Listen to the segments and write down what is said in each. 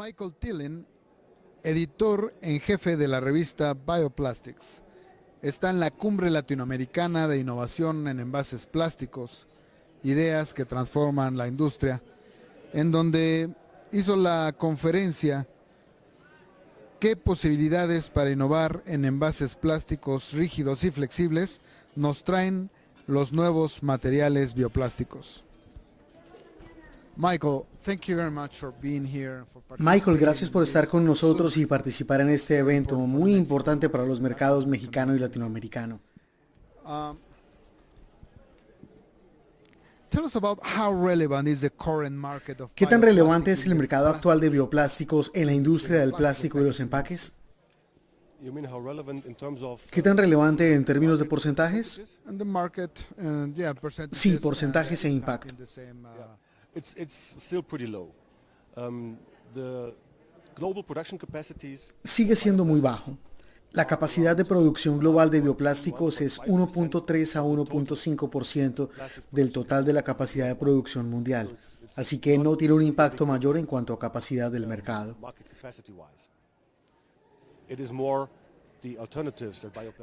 Michael Tillen, editor en jefe de la revista Bioplastics. Está en la cumbre latinoamericana de innovación en envases plásticos, ideas que transforman la industria, en donde hizo la conferencia ¿Qué posibilidades para innovar en envases plásticos rígidos y flexibles nos traen los nuevos materiales bioplásticos? Michael, thank you very much for being here. Michael, gracias por estar con nosotros y participar en este evento muy importante para los mercados mexicano y latinoamericano. ¿Qué tan relevante es el mercado actual de bioplásticos en la industria del plástico y los empaques? ¿Qué tan relevante en términos de porcentajes? Sí, porcentajes e impacto. Sigue siendo muy bajo. La capacidad de producción global de bioplásticos es 1.3 a 1.5% del total de la capacidad de producción mundial, así que no tiene un impacto mayor en cuanto a capacidad del mercado.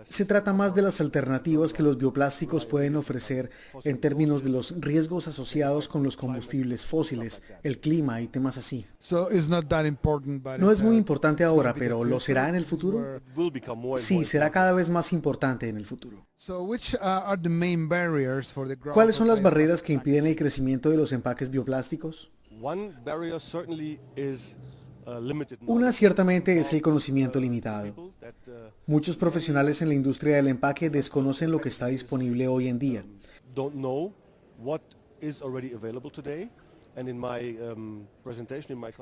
Se trata más de las alternativas que los bioplásticos pueden ofrecer en términos de los riesgos asociados con los combustibles fósiles, el clima y temas así. No es muy importante ahora, pero ¿lo será en el futuro? Sí, será cada vez más importante en el futuro. ¿Cuáles son las barreras que impiden el crecimiento de los empaques bioplásticos? Una ciertamente es el conocimiento limitado. Muchos profesionales en la industria del empaque desconocen lo que está disponible hoy en día.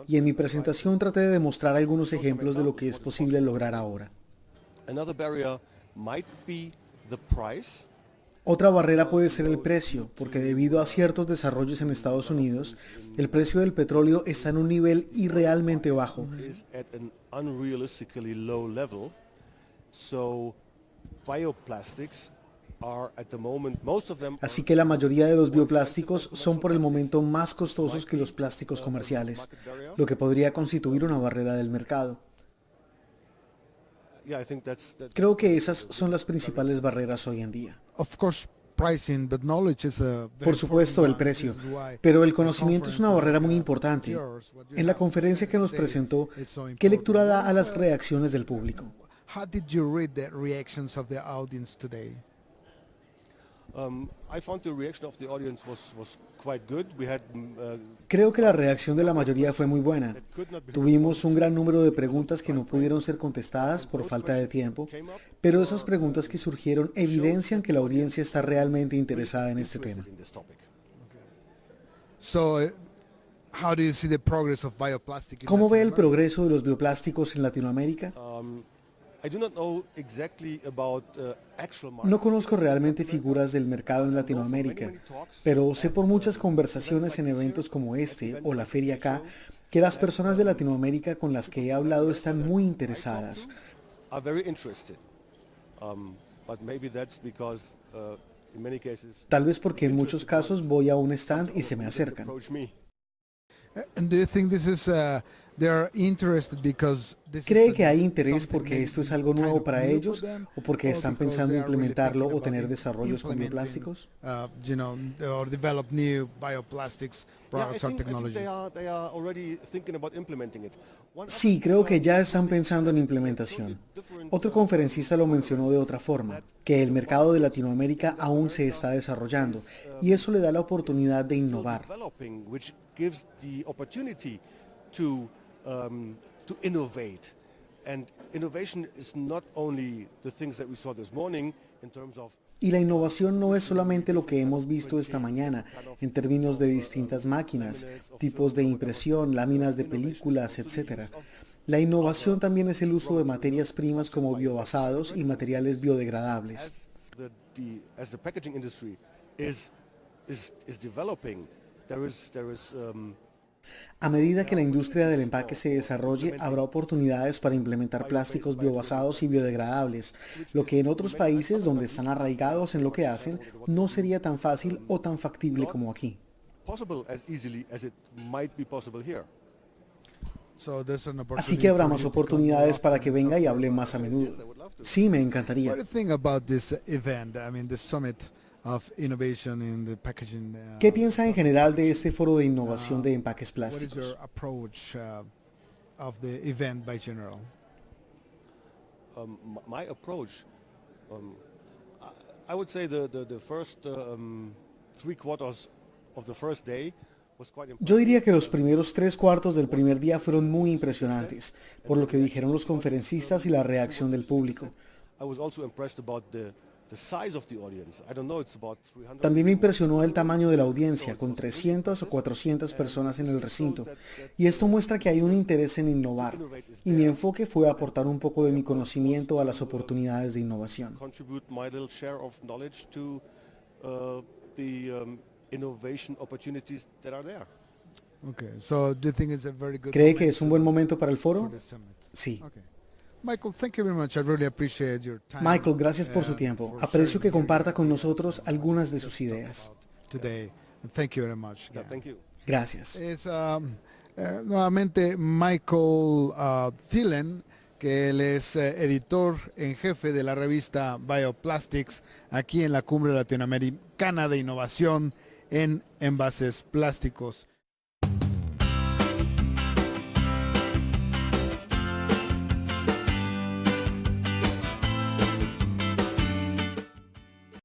Y en mi presentación traté de demostrar algunos ejemplos de lo que es posible lograr ahora. Otra barrera puede ser el precio, porque debido a ciertos desarrollos en Estados Unidos, el precio del petróleo está en un nivel irrealmente bajo. Así que la mayoría de los bioplásticos son por el momento más costosos que los plásticos comerciales, lo que podría constituir una barrera del mercado. Creo que esas son las principales barreras hoy en día. Por supuesto, el precio, pero el conocimiento es una barrera muy importante. En la conferencia que nos presentó, ¿qué lectura da a las reacciones del público? Creo que la reacción de la mayoría fue muy buena. Tuvimos un gran número de preguntas que no pudieron ser contestadas por falta de tiempo, pero esas preguntas que surgieron evidencian que la audiencia está realmente interesada en este tema. ¿Cómo ve el progreso de los bioplásticos en Latinoamérica? Uh, no conozco realmente figuras del mercado en Latinoamérica, pero sé por muchas conversaciones en eventos como este o la Feria K que las personas de Latinoamérica con las que he hablado están muy interesadas. Um, uh, Tal vez porque en muchos casos voy a un stand y se me acercan. ¿Cree que hay interés porque esto es algo nuevo para ellos o porque están pensando implementarlo o tener desarrollos con bioplásticos? Sí, creo que ya están pensando en implementación. Otro conferencista lo mencionó de otra forma, que el mercado de Latinoamérica aún se está desarrollando y eso le da la oportunidad de innovar. Um, to innovate. And innovation is not only the things that we saw this morning in terms of y la innovación no es solamente lo que hemos visto esta mañana en términos de distintas máquinas, tipos de impresión, láminas de películas, etc. La innovación también es el uso de materias primas como biobasados y materiales biodegradables. A medida que la industria del empaque se desarrolle, habrá oportunidades para implementar plásticos biobasados y biodegradables, lo que en otros países donde están arraigados en lo que hacen, no sería tan fácil o tan factible como aquí. Así que abramos oportunidades para que venga y hable más a menudo. Sí, me encantaría. ¿Qué piensa en general de este foro de innovación de empaques plásticos? Um, my approach, um, I would say the, the, the first uh, um, three quarters of the first day yo diría que los primeros tres cuartos del primer día fueron muy impresionantes, por lo que dijeron los conferencistas y la reacción del público. También me impresionó el tamaño de la audiencia, con 300 o 400 personas en el recinto. Y esto muestra que hay un interés en innovar. Y mi enfoque fue aportar un poco de mi conocimiento a las oportunidades de innovación. ¿Cree que es un buen momento para el foro? Sí. Michael, gracias por su tiempo. Aprecio que comparta con nosotros algunas de sus ideas. Gracias. Es um, eh, nuevamente Michael uh, Thielen, que él es eh, editor en jefe de la revista Bioplastics aquí en la Cumbre Latinoamericana de Innovación en envases plásticos.